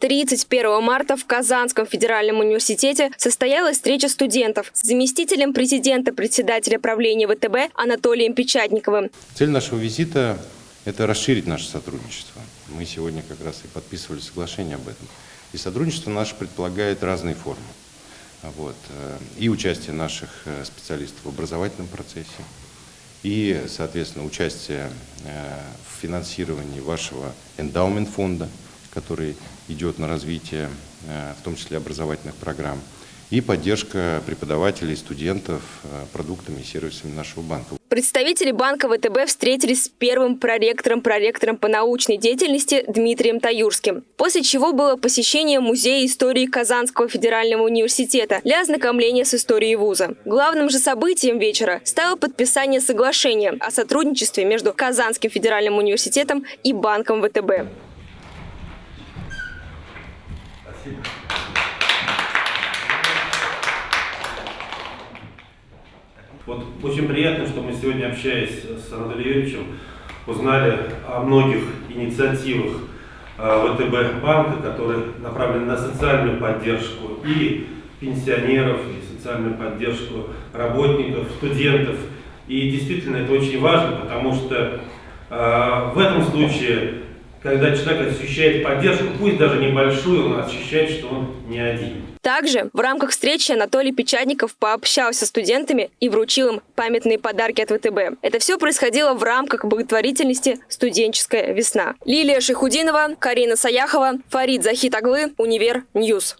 31 марта в Казанском федеральном университете состоялась встреча студентов с заместителем президента председателя правления ВТБ Анатолием Печатниковым. Цель нашего визита – это расширить наше сотрудничество. Мы сегодня как раз и подписывали соглашение об этом. И сотрудничество наше предполагает разные формы. Вот. э, И участие наших э, специалистов в образовательном процессе, и, соответственно, участие э, в финансировании вашего эндаумент-фонда, который идет на развитие, э, в том числе образовательных программ, и поддержка преподавателей, студентов э, продуктами и сервисами нашего банка. Представители банка ВТБ встретились с первым проректором проректором по научной деятельности Дмитрием Таюрским, после чего было посещение Музея истории Казанского федерального университета для ознакомления с историей вуза. Главным же событием вечера стало подписание соглашения о сотрудничестве между Казанским федеральным университетом и банком ВТБ. Вот очень приятно, что мы сегодня, общаясь с Анатолием Юрьевичем, узнали о многих инициативах э, ВТБ банка, которые направлены на социальную поддержку и пенсионеров, и социальную поддержку работников, студентов. И действительно это очень важно, потому что э, в этом случае, когда человек ощущает поддержку, пусть даже небольшую, он ощущает, что он не один. Также в рамках встречи Анатолий Печатников пообщался с студентами и вручил им памятные подарки от ВТБ. Это все происходило в рамках благотворительности «Студенческая весна». Лилия Шихудинова, Карина Саяхова, Фарид Захитаглы, Универ News.